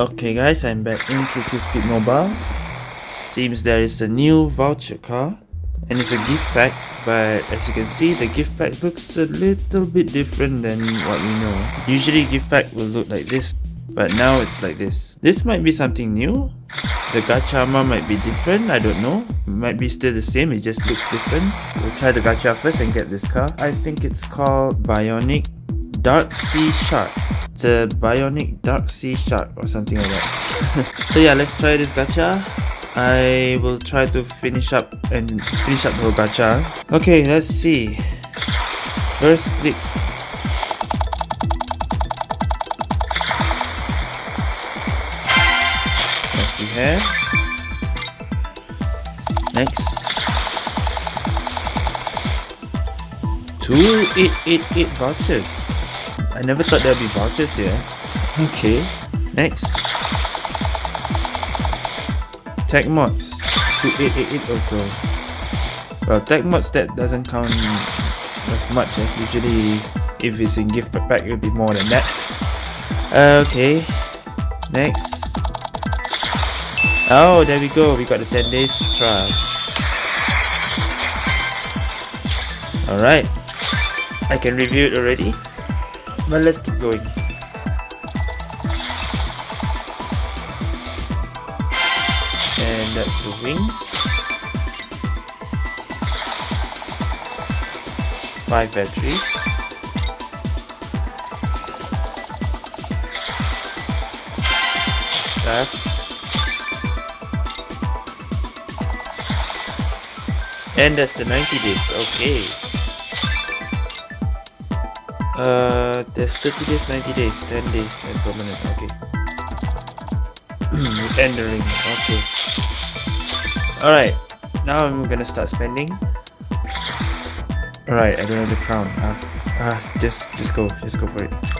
Okay guys, I'm back in QQ Speed Mobile. Seems there is a new voucher car and it's a gift pack but as you can see the gift pack looks a little bit different than what we know. Usually gift pack will look like this but now it's like this. This might be something new. The gacha amount might be different, I don't know. It might be still the same, it just looks different. We'll try the gacha first and get this car. I think it's called Bionic Dark Sea Shark. It's a Bionic Dark Sea Shark or something like that. so yeah, let's try this gacha. I will try to finish up and finish up the gacha. Okay, let's see. First click. Next we have. Next. 2888 vouchers. I never thought there'd be vouchers here. Okay. Next. Tech mods. 2888 also. Well, tech mods that doesn't count as much. Eh? Usually, if it's in gift pack, it'll be more than that. Okay. Next. Oh, there we go. We got the 10 days trial. Alright. I can review it already. But let's keep going. And that's the wings. Five batteries. That. And that's the 90 days, okay. Uh, there's 30 days, 90 days, 10 days, and permanent. Okay. Entering. Okay. Alright. Now I'm gonna start spending. Alright, I don't have the crown. Uh, uh, just, just go. Just go for it.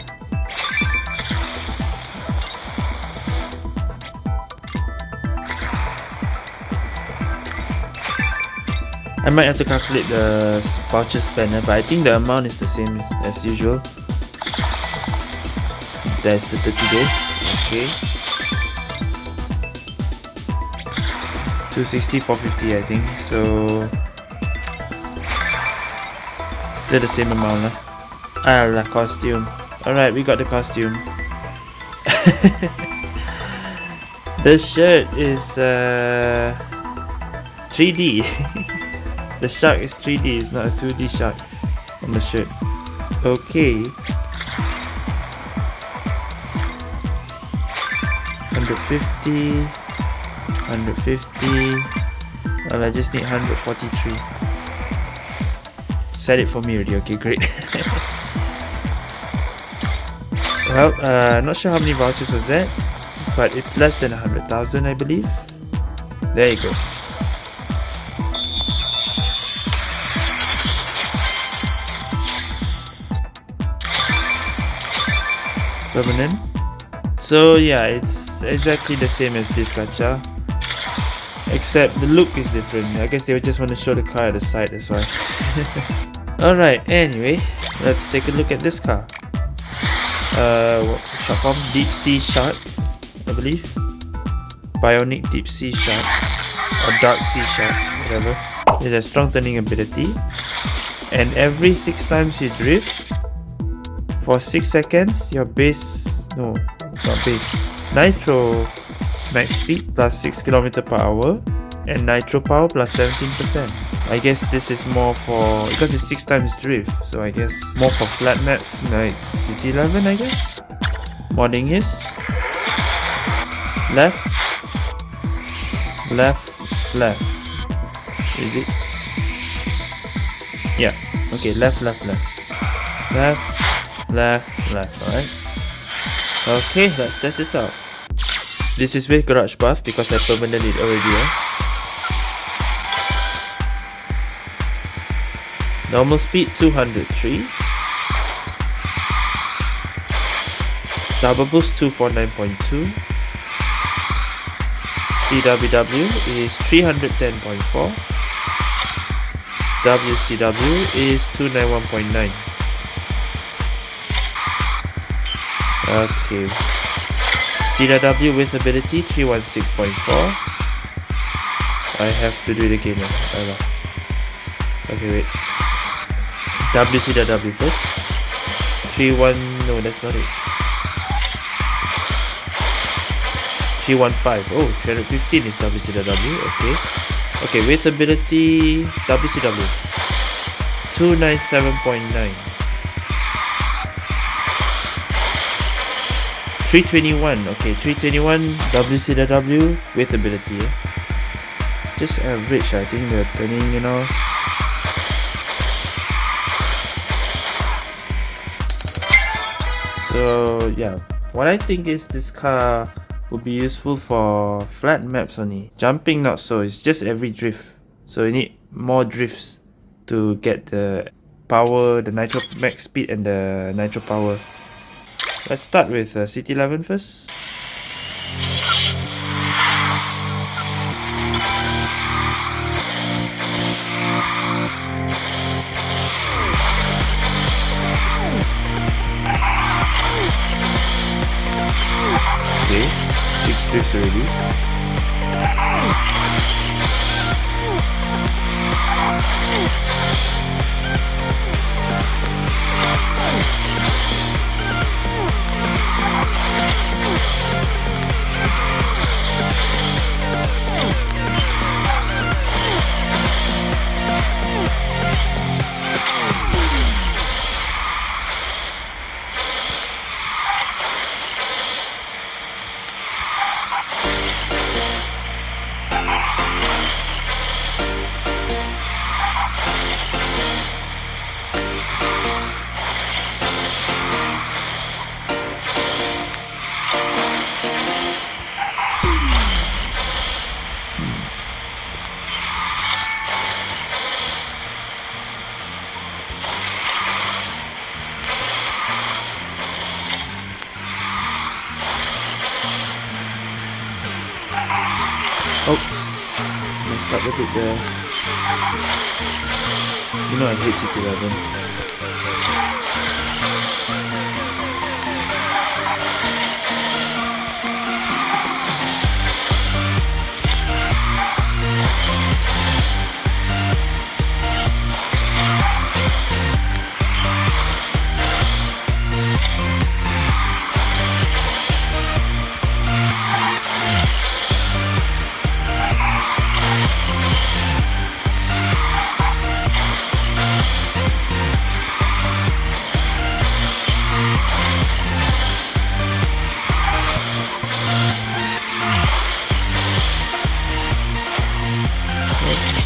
I might have to calculate the voucher spend, but I think the amount is the same as usual. That's the 30 days. Okay. 260, 450 I think. So still the same amount lah. Ah, la costume. Alright, we got the costume. the shirt is uh 3D. The shark is 3D, it's not a 2D shark on the shirt. Okay. 150 150 well I just need 143 set it for me already okay great. Well uh not sure how many vouchers was that but it's less than 100,000 I believe. There you go so yeah it's exactly the same as this gacha except the look is different. I guess they just want to show the car at the side that's why. Alright anyway let's take a look at this car. Uh short form deep sea shark I believe. Bionic deep sea shark or dark sea shark whatever. It has strong turning ability. And every six times you drift for 6 seconds, your base, no, not base, nitro max speed plus 6 km per hour and nitro power plus 17%. I guess this is more for, because it's 6 times drift, so I guess more for flat maps like City 11 I guess. Modding is left, left, left. Is it? Yeah, okay, left, left, left. Left, left, left, alright? Okay, let's test this out. This is with Garage Path because I permanent it already. Eh? Normal speed 203. Double boost 249.2. CWW is 310.4. WCW is 291.9. Okay. CW with ability 316.4. I have to do it again. Okay, wait. WCW first. 31. No, that's not it. 315. Oh, 315 is WCW. Okay. Okay, with ability WCW 297.9. 321. Okay, 321 WCW with ability. Just average, I think they're turning, you know. So, yeah. What I think is this car would be useful for flat maps only. Jumping not so, it's just every drift. So you need more drifts to get the power, the nitro max speed and the nitro power. Let's start with uh, CT11 first. Okay, six drifts already. Bit there. You know I hate CT11.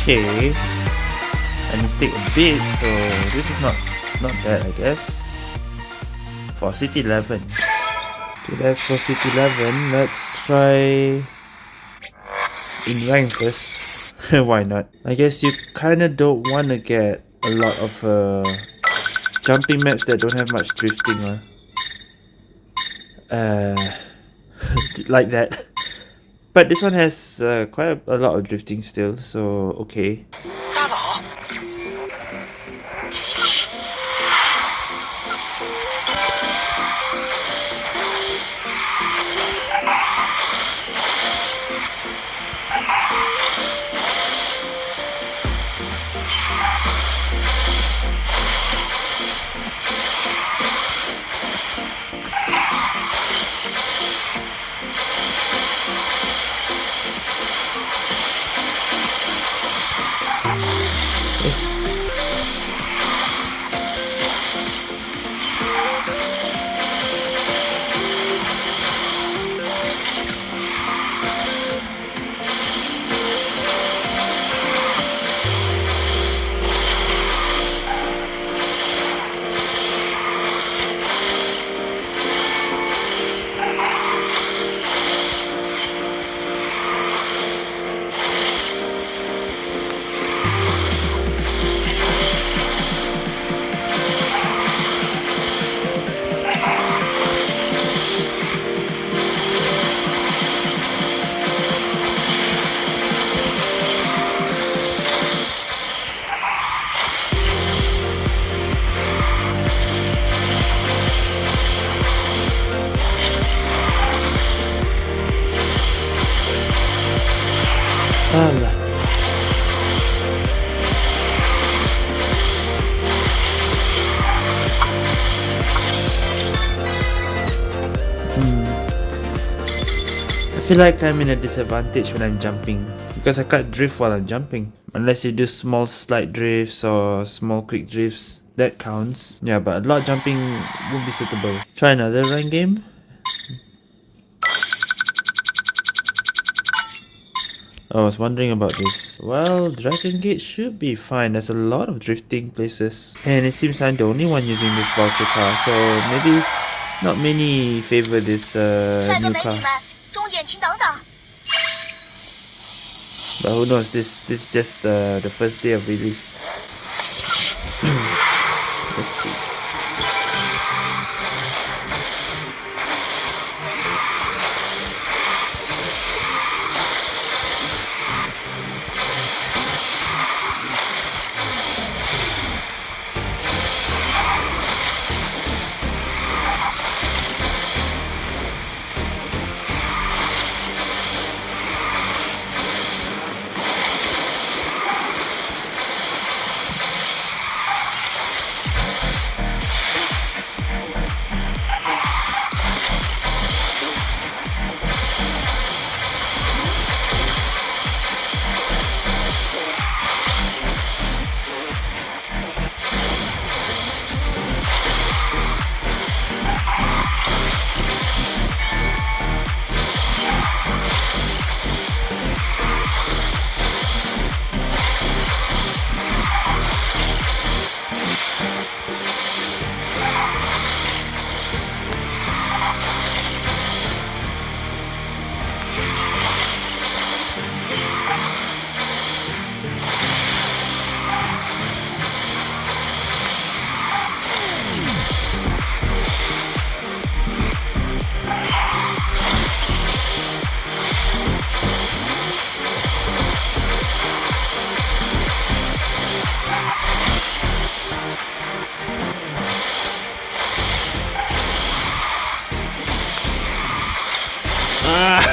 Okay. I mistake a bit, so this is not not bad, I guess. For City 11. Okay, that's for City 11. Let's try in rank first. Why not? I guess you kinda don't want to get a lot of uh, jumping maps that don't have much drifting. Uh, uh like that. But this one has uh, quite a, a lot of drifting still, so okay. Hmm. I feel like I'm in a disadvantage when I'm jumping because I can't drift while I'm jumping. Unless you do small slight drifts or small quick drifts that counts. Yeah but a lot jumping won't be suitable. Try another run game I was wondering about this. Well, Dragon Gate should be fine. There's a lot of drifting places. And it seems I'm the only one using this voucher car. So maybe not many favor this uh, new car. But who knows, this, this is just uh, the first day of release. Let's see.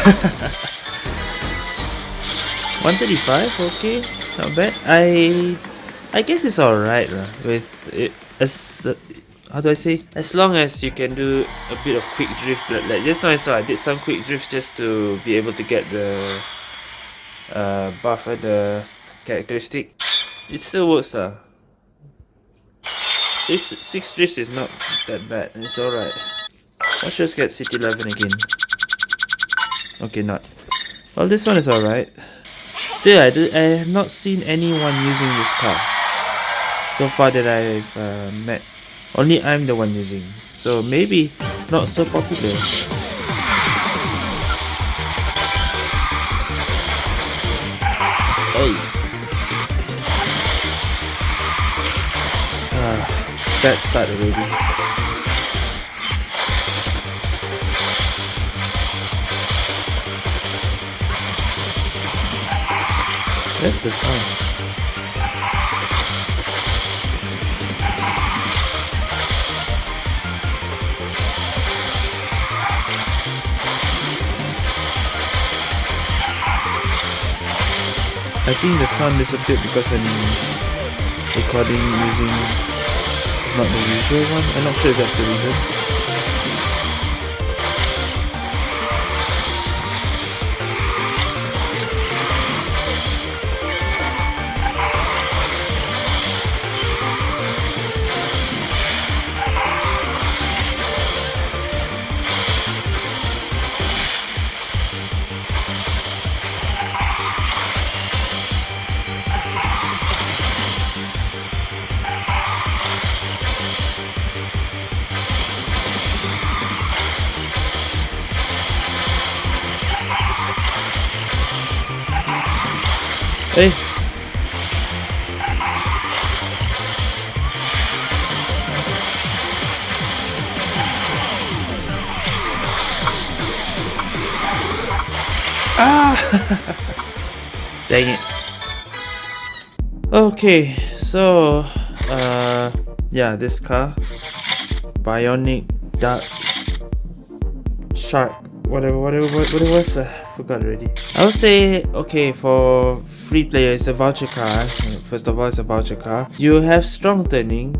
135 okay. Not bad. I i guess it's all right with it as uh, how do i say? As long as you can do a bit of quick drift like, like just now i saw i did some quick drift just to be able to get the uh buff the characteristic. It still works lah. Six, six drifts is not that bad. It's all right let's just get city 11 again Okay, not. Well, this one is alright. Still, I, do, I have not seen anyone using this car. So far that I've uh, met. Only I'm the one using. So maybe not so popular. Hey. Ah, bad start already. Where's the sun? I think the sun disappeared because I'm recording using not the usual one. I'm not sure if that's the reason. It. Okay, so uh yeah, this car Bionic Dark Shark whatever, whatever, what, what it was, uh, forgot already. I would say, okay, for free player, it's a voucher car. First of all, it's a voucher car. You have strong turning.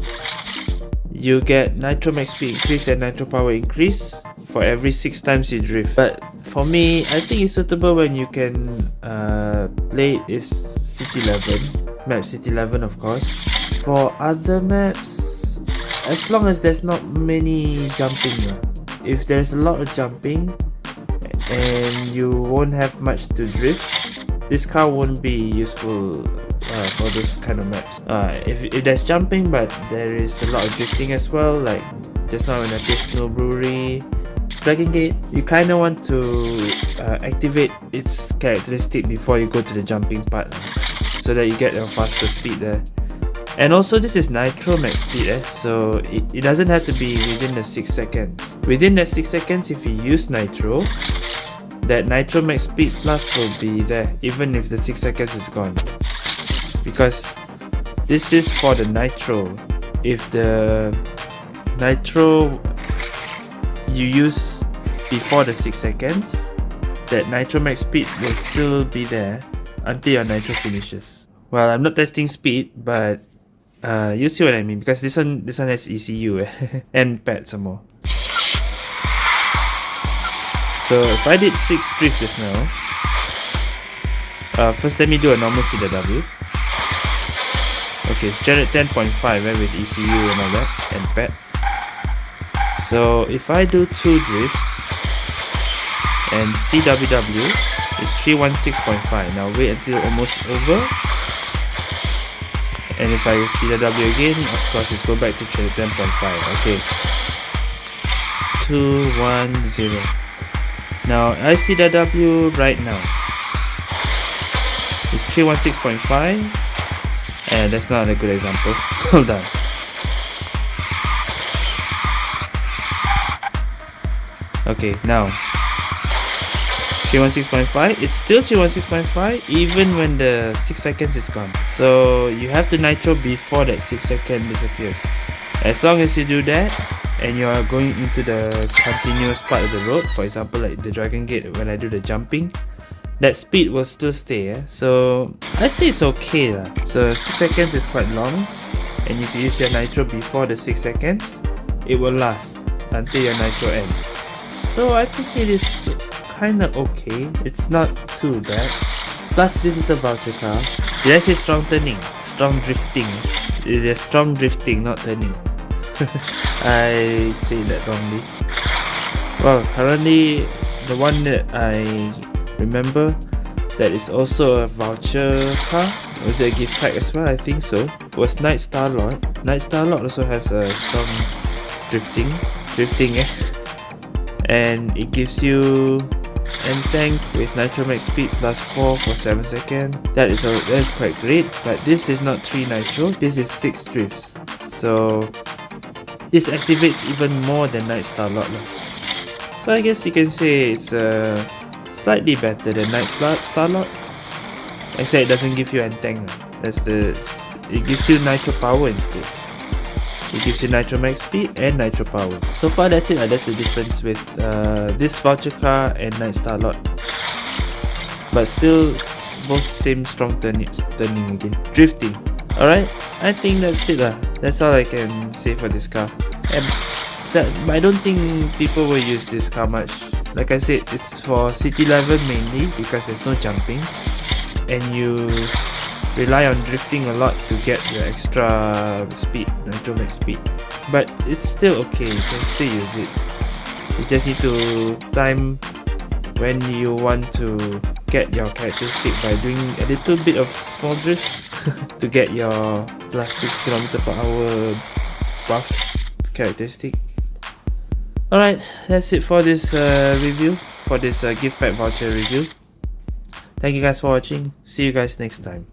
You get nitro max speed increase and nitro power increase for every six times you drift. But for me, I think it's suitable when you can uh, play is City 11, map City 11 of course. For other maps, as long as there's not many jumping. If there's a lot of jumping and you won't have much to drift, this car won't be useful uh, for those kind of maps. Uh, if, if there's jumping but there is a lot of drifting as well, like just now when I played Snow Brewery, Dragon Gate, you kind of want to uh, activate its characteristic before you go to the jumping part so that you get a faster speed there. And also this is Nitro max speed eh? so it, it doesn't have to be within the 6 seconds. Within the 6 seconds if you use Nitro, that Nitro max speed plus will be there even if the 6 seconds is gone. Because this is for the Nitro. If the Nitro you use before the 6 seconds, that Nitro max speed will still be there until your Nitro finishes. Well, I'm not testing speed, but uh, you see what I mean because this one this one has ECU and pad some more. So if I did 6 drifts just now, uh, first let me do a normal CW. Okay, it's generated 10.5 eh, with ECU and all that and pad. So if I do 2 drifts and CWW is 316.5. Now wait until almost over. And if I see the W again of course it's go back to 10.5 okay. 210 now I see the W right now it's 316.5 and that's not a good example. Hold on okay now 316.5 it's still 316.5 even when the 6 seconds is gone so you have to nitro before that 6 second disappears as long as you do that and you are going into the continuous part of the road for example like the dragon gate when I do the jumping that speed will still stay eh? so I say it's okay lah. so 6 seconds is quite long and if you use your nitro before the 6 seconds it will last until your nitro ends so I think it is kinda okay. It's not too bad. Plus, this is a voucher car. Did I say strong turning? Strong drifting. It is strong drifting, not turning. I say that wrongly. Well, currently, the one that I remember that is also a voucher car was it a gift pack as well? I think so. Was Night Starlord. Night Starlord also has a strong drifting, drifting eh, and it gives you N-Tank with nitro max speed plus 4 for 7 seconds. That is, a, that is quite great, but this is not 3 nitro, this is 6 drifts. So this activates even more than Night Starlord. So I guess you can say it's uh, slightly better than Night Starlord. Except it doesn't give you N-Tank. That's the it gives you nitro power instead. It gives you Nitro Max Speed and Nitro Power. So far that's it, that's the difference with uh, this voucher car and Night Starlord. But still, both same strong turning, turning again. Drifting. Alright, I think that's it lah. That's all I can say for this car. And so, I don't think people will use this car much. Like I said, it's for City 11 mainly because there's no jumping. And you rely on drifting a lot to get the extra speed, nitro max speed. But it's still okay, you can still use it. You just need to time when you want to get your characteristic by doing a little bit of small drifts to get your plus 6 km per hour buff characteristic. Alright, that's it for this uh, review, for this uh, gift pack voucher review. Thank you guys for watching. See you guys next time.